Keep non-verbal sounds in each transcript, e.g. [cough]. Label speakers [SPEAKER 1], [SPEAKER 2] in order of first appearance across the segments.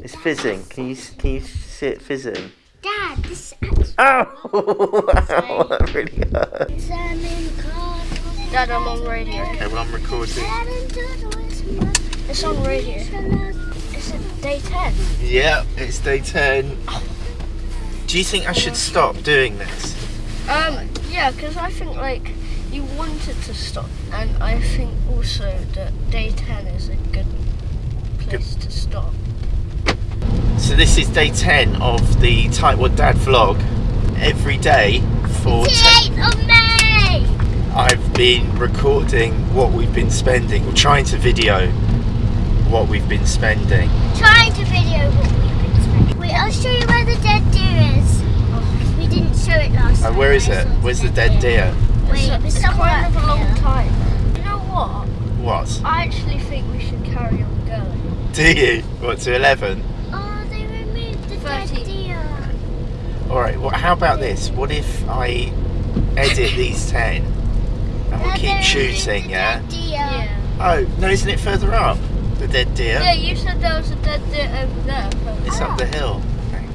[SPEAKER 1] It's fizzing. Can you can you see it fizzing?
[SPEAKER 2] Dad, this is
[SPEAKER 1] Oh! [laughs] wow, [laughs] that really hurt.
[SPEAKER 3] Dad, I'm on radio.
[SPEAKER 1] Okay, well I'm recording.
[SPEAKER 3] It's on radio. It's day 10.
[SPEAKER 1] Yeah, it's day 10. Do you think I should stop doing this?
[SPEAKER 3] Um, yeah, because I think, like, you wanted to stop, and I think also that day 10 is a good place to stop.
[SPEAKER 1] So this is day 10 of the Tightwad Dad vlog. Every day for 10
[SPEAKER 2] 8th of May!
[SPEAKER 1] I've been recording what we've been spending, or trying to video what we've been spending.
[SPEAKER 2] Trying to video what we've been spending. Wait, I'll show you where the dead deer is. We didn't show it last
[SPEAKER 1] Oh,
[SPEAKER 2] time.
[SPEAKER 1] where is it? Where's the dead deer?
[SPEAKER 2] Wait,
[SPEAKER 3] it's, a-
[SPEAKER 2] it's
[SPEAKER 3] it's
[SPEAKER 2] somewhere
[SPEAKER 3] kind of a long time. You know what?
[SPEAKER 1] What?
[SPEAKER 3] I actually think we should carry on going.
[SPEAKER 1] Do you? What, to 11?
[SPEAKER 2] Oh, they removed the dead
[SPEAKER 3] 13.
[SPEAKER 2] deer.
[SPEAKER 1] Alright, well, how about this? What if I edit these 10 and we'll keep shooting, yeah?
[SPEAKER 3] Yeah.
[SPEAKER 1] Oh, no, isn't it further up? The dead deer?
[SPEAKER 3] Yeah, you said there was a dead deer over there.
[SPEAKER 1] It's up the hill. Okay.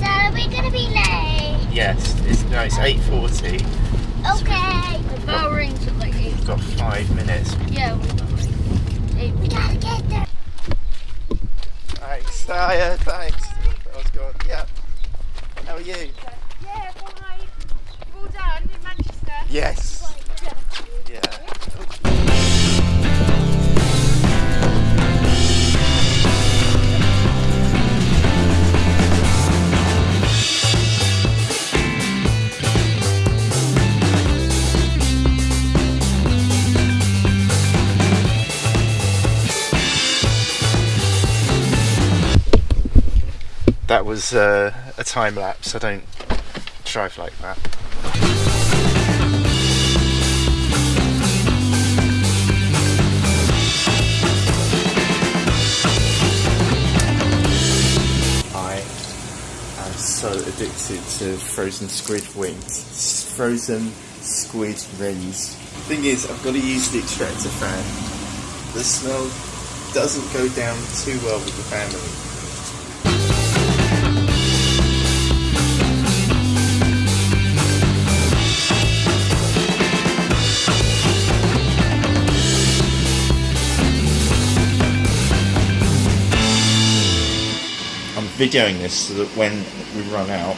[SPEAKER 2] Dad, are we gonna be late?
[SPEAKER 1] Yes, it's, no, it's 8.40.
[SPEAKER 2] Okay.
[SPEAKER 3] The bell rings at like 8.
[SPEAKER 1] We've got five minutes.
[SPEAKER 3] Yeah, we've got like 8
[SPEAKER 2] We gotta get there.
[SPEAKER 1] Thanks, Saya, thanks. Going, yeah. How are you?
[SPEAKER 4] Yeah, fine. You've all done in Manchester.
[SPEAKER 1] Yes. Yeah. That was uh, a time lapse. I don't drive like that. I am so addicted to frozen squid wings. Frozen squid rings. Thing is, I've got to use the extractor fan. The smell doesn't go down too well with the family. Videoing this so that when we run out,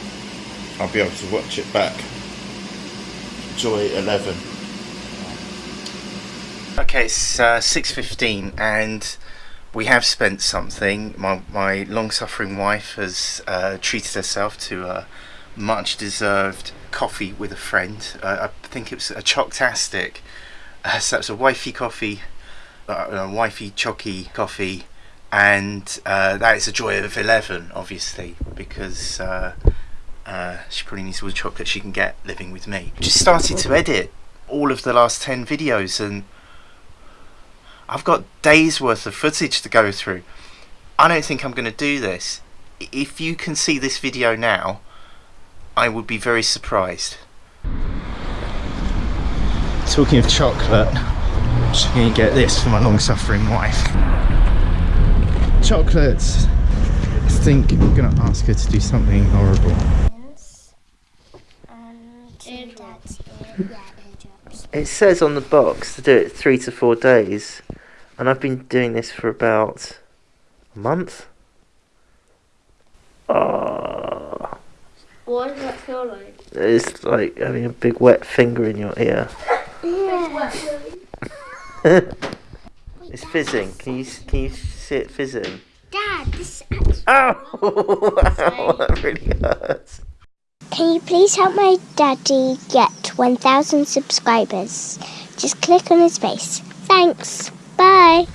[SPEAKER 1] I'll be able to watch it back. Joy 11. Okay, it's uh, 6.15 and we have spent something. My, my long-suffering wife has uh, treated herself to a much-deserved coffee with a friend. Uh, I think it was a Choctastic. Uh, so it's a wifey coffee, uh, a wifey chocky coffee and uh, that is a joy of 11 obviously because uh, uh, she probably needs all the chocolate she can get living with me. Just started to edit all of the last 10 videos and I've got days worth of footage to go through. I don't think I'm going to do this. If you can see this video now I would be very surprised. Talking of chocolate I'm just going to get this for my long-suffering wife chocolates. I think I'm gonna ask her to do something horrible.
[SPEAKER 2] Yes. And Dad's ear. Yeah, eardrops.
[SPEAKER 1] It says on the box to do it three to four days, and I've been doing this for about a month. Oh,
[SPEAKER 3] What does that feel like?
[SPEAKER 1] it's like having a big wet finger in your ear. [laughs] [laughs] it's fizzing. Can you can you see it fizzing?
[SPEAKER 2] Dad, this is
[SPEAKER 1] Oh, [laughs] wow, that really hurts.
[SPEAKER 2] Can you please help my daddy get 1,000 subscribers? Just click on his face. Thanks. Bye.